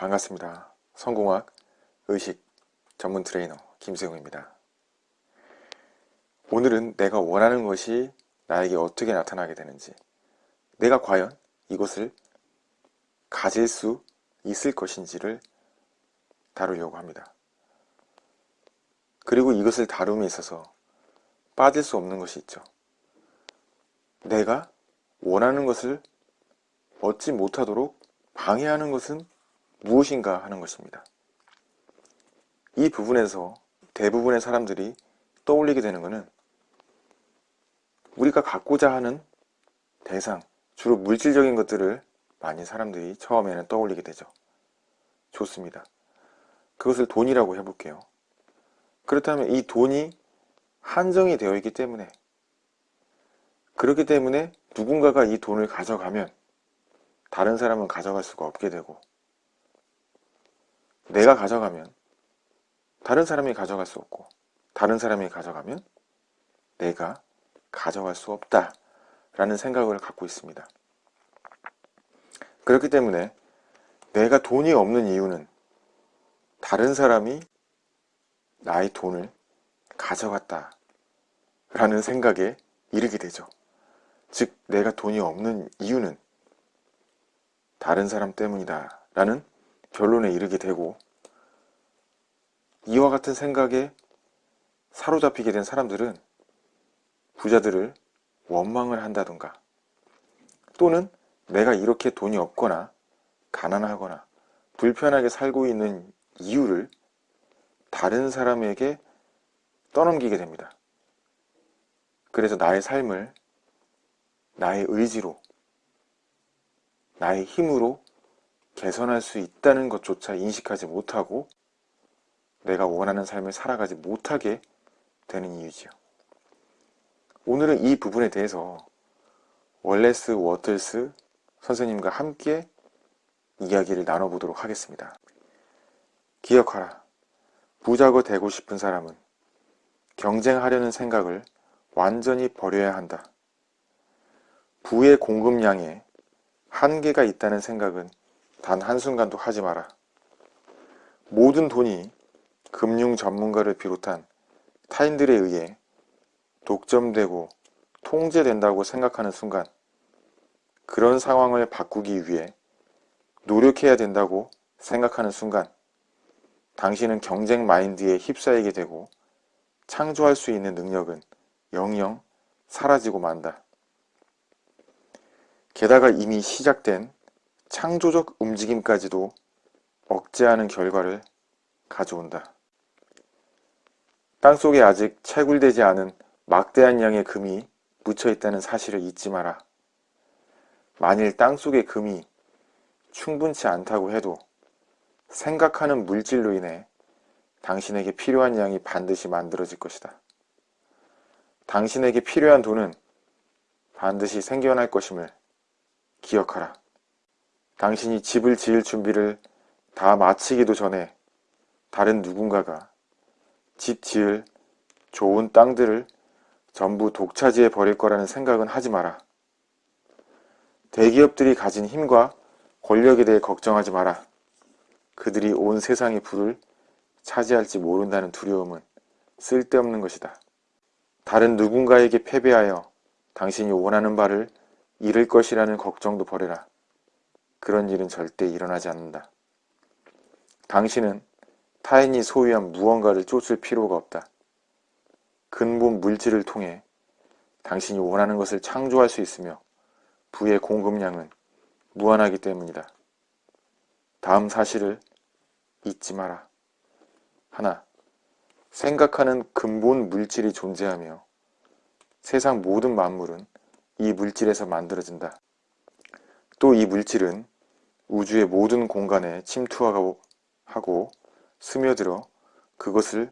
반갑습니다. 성공학 의식 전문 트레이너 김세웅입니다. 오늘은 내가 원하는 것이 나에게 어떻게 나타나게 되는지 내가 과연 이것을 가질 수 있을 것인지를 다루려고 합니다. 그리고 이것을 다룸에 있어서 빠질 수 없는 것이 있죠. 내가 원하는 것을 얻지 못하도록 방해하는 것은 무엇인가 하는 것입니다. 이 부분에서 대부분의 사람들이 떠올리게 되는 것은 우리가 갖고자 하는 대상, 주로 물질적인 것들을 많이 사람들이 처음에는 떠올리게 되죠. 좋습니다. 그것을 돈이라고 해볼게요. 그렇다면 이 돈이 한정이 되어 있기 때문에 그렇기 때문에 누군가가 이 돈을 가져가면 다른 사람은 가져갈 수가 없게 되고 내가 가져가면 다른 사람이 가져갈 수 없고 다른 사람이 가져가면 내가 가져갈 수 없다 라는 생각을 갖고 있습니다. 그렇기 때문에 내가 돈이 없는 이유는 다른 사람이 나의 돈을 가져갔다 라는 생각에 이르게 되죠. 즉 내가 돈이 없는 이유는 다른 사람 때문이다 라는 결론에 이르게 되고 이와 같은 생각에 사로잡히게 된 사람들은 부자들을 원망을 한다던가 또는 내가 이렇게 돈이 없거나 가난하거나 불편하게 살고 있는 이유를 다른 사람에게 떠넘기게 됩니다. 그래서 나의 삶을 나의 의지로 나의 힘으로 개선할 수 있다는 것조차 인식하지 못하고 내가 원하는 삶을 살아가지 못하게 되는 이유지요. 오늘은 이 부분에 대해서 월레스 워틀스 선생님과 함께 이야기를 나눠보도록 하겠습니다. 기억하라. 부자가 되고 싶은 사람은 경쟁하려는 생각을 완전히 버려야 한다. 부의 공급량에 한계가 있다는 생각은 단 한순간도 하지 마라. 모든 돈이 금융 전문가를 비롯한 타인들에 의해 독점되고 통제된다고 생각하는 순간 그런 상황을 바꾸기 위해 노력해야 된다고 생각하는 순간 당신은 경쟁 마인드에 휩싸이게 되고 창조할 수 있는 능력은 영영 사라지고 만다. 게다가 이미 시작된 창조적 움직임까지도 억제하는 결과를 가져온다. 땅속에 아직 채굴되지 않은 막대한 양의 금이 묻혀 있다는 사실을 잊지 마라. 만일 땅속의 금이 충분치 않다고 해도 생각하는 물질로 인해 당신에게 필요한 양이 반드시 만들어질 것이다. 당신에게 필요한 돈은 반드시 생겨날 것임을 기억하라. 당신이 집을 지을 준비를 다 마치기도 전에 다른 누군가가 집 지을 좋은 땅들을 전부 독차지해 버릴 거라는 생각은 하지 마라. 대기업들이 가진 힘과 권력에 대해 걱정하지 마라. 그들이 온 세상의 부를 차지할지 모른다는 두려움은 쓸데없는 것이다. 다른 누군가에게 패배하여 당신이 원하는 바를 잃을 것이라는 걱정도 버려라. 그런 일은 절대 일어나지 않는다. 당신은 타인이 소유한 무언가를 쫓을 필요가 없다. 근본 물질을 통해 당신이 원하는 것을 창조할 수 있으며 부의 공급량은 무한하기 때문이다. 다음 사실을 잊지 마라. 하나, 생각하는 근본 물질이 존재하며 세상 모든 만물은 이 물질에서 만들어진다. 또 이 물질은 우주의 모든 공간에 침투하고 하고 스며들어 그것을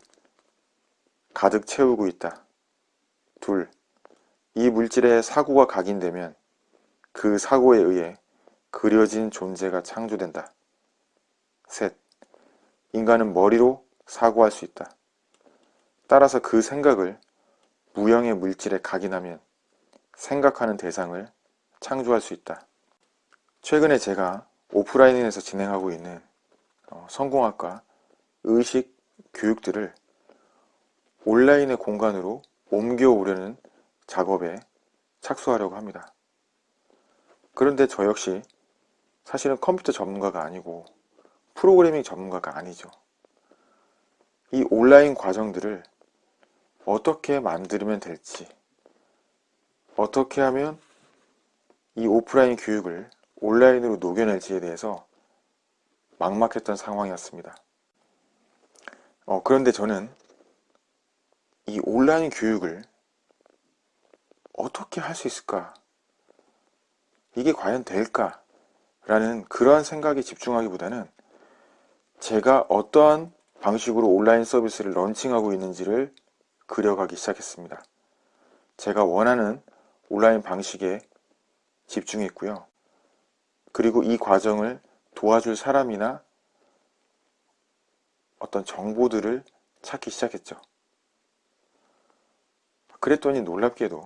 가득 채우고 있다. 둘, 이 물질의 사고가 각인되면 그 사고에 의해 그려진 존재가 창조된다. 셋, 인간은 머리로 사고할 수 있다. 따라서 그 생각을 무형의 물질에 각인하면 생각하는 대상을 창조할 수 있다. 최근에 제가 오프라인에서 진행하고 있는 어, 성공학과 의식 교육들을 온라인의 공간으로 옮겨오려는 작업에 착수하려고 합니다. 그런데 저 역시 사실은 컴퓨터 전문가가 아니고 프로그래밍 전문가가 아니죠. 이 온라인 과정들을 어떻게 만들면 될지 어떻게 하면 이 오프라인 교육을 온라인으로 녹여낼지에 대해서 막막했던 상황이었습니다. 어, 그런데 저는 이 온라인 교육을 어떻게 할 수 있을까? 이게 과연 될까? 라는 그러한 생각에 집중하기보다는 제가 어떠한 방식으로 온라인 서비스를 런칭하고 있는지를 그려가기 시작했습니다. 제가 원하는 온라인 방식에 집중했고요. 그리고 이 과정을 도와줄 사람이나 어떤 정보들을 찾기 시작했죠. 그랬더니 놀랍게도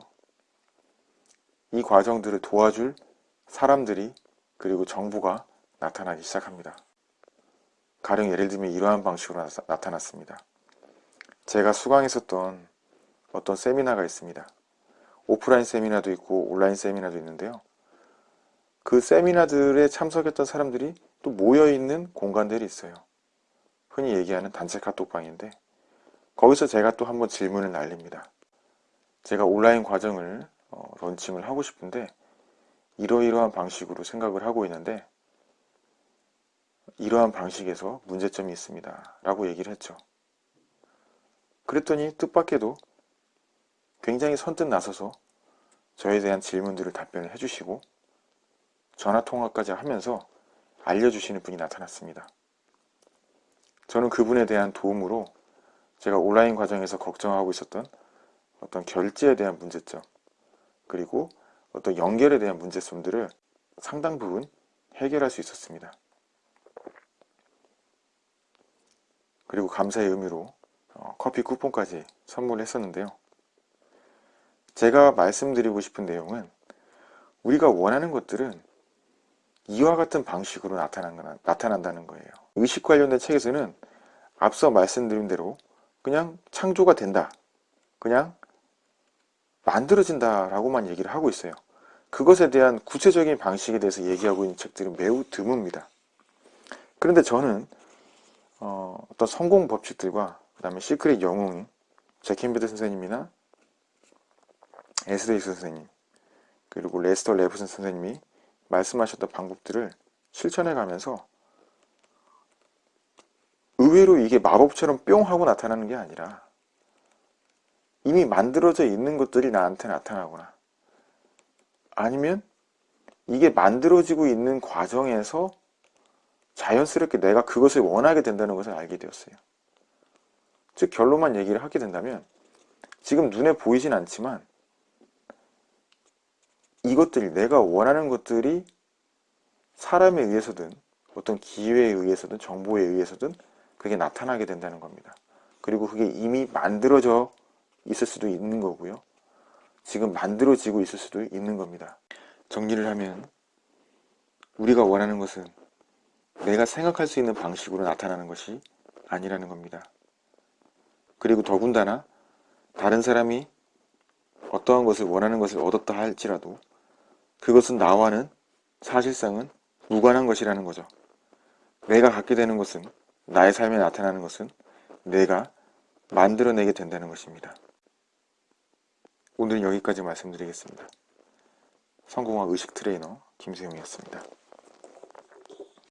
이 과정들을 도와줄 사람들이 그리고 정보가 나타나기 시작합니다. 가령 예를 들면 이러한 방식으로 나타났습니다. 제가 수강했었던 어떤 세미나가 있습니다. 오프라인 세미나도 있고 온라인 세미나도 있는데요. 그 세미나들에 참석했던 사람들이 또 모여있는 공간들이 있어요. 흔히 얘기하는 단체 카톡방인데 거기서 제가 또 한번 질문을 날립니다. 제가 온라인 과정을 어, 런칭을 하고 싶은데 이러이러한 방식으로 생각을 하고 있는데 이러한 방식에서 문제점이 있습니다. 라고 얘기를 했죠. 그랬더니 뜻밖에도 굉장히 선뜻 나서서 저에 대한 질문들을 답변을 해주시고 전화통화까지 하면서 알려주시는 분이 나타났습니다. 저는 그분에 대한 도움으로 제가 온라인 과정에서 걱정하고 있었던 어떤 결제에 대한 문제점 그리고 어떤 연결에 대한 문제점들을 상당 부분 해결할 수 있었습니다. 그리고 감사의 의미로 어, 커피 쿠폰까지 선물했었는데요. 제가 말씀드리고 싶은 내용은 우리가 원하는 것들은 이와 같은 방식으로 나타난다는 거예요. 의식 관련된 책에서는 앞서 말씀드린 대로 그냥 창조가 된다. 그냥 만들어진다 라고만 얘기를 하고 있어요. 그것에 대한 구체적인 방식에 대해서 얘기하고 있는 책들은 매우 드뭅니다. 그런데 저는 어, 떤 성공 법칙들과 그 다음에 시크릿 영웅 잭 캔필드 선생님이나 에스더 힉스 선생님 그리고 레스터 레븐슨 선생님이 말씀하셨던 방법들을 실천해 가면서 의외로 이게 마법처럼 뿅 하고 나타나는 게 아니라 이미 만들어져 있는 것들이 나한테 나타나거나 아니면 이게 만들어지고 있는 과정에서 자연스럽게 내가 그것을 원하게 된다는 것을 알게 되었어요. 즉 결론만 얘기를 하게 된다면 지금 눈에 보이진 않지만 이것들이 내가 원하는 것들이 사람에 의해서든 어떤 기회에 의해서든 정보에 의해서든 그게 나타나게 된다는 겁니다. 그리고 그게 이미 만들어져 있을 수도 있는 거고요. 지금 만들어지고 있을 수도 있는 겁니다. 정리를 하면 우리가 원하는 것은 내가 생각할 수 있는 방식으로 나타나는 것이 아니라는 겁니다. 그리고 더군다나 다른 사람이 어떠한 것을 원하는 것을 얻었다 할지라도 그것은 나와는 사실상은 무관한 것이라는 거죠. 내가 갖게 되는 것은 나의 삶에 나타나는 것은 내가 만들어내게 된다는 것입니다. 오늘은 여기까지 말씀드리겠습니다. 성공학 의식 트레이너 김세용이었습니다.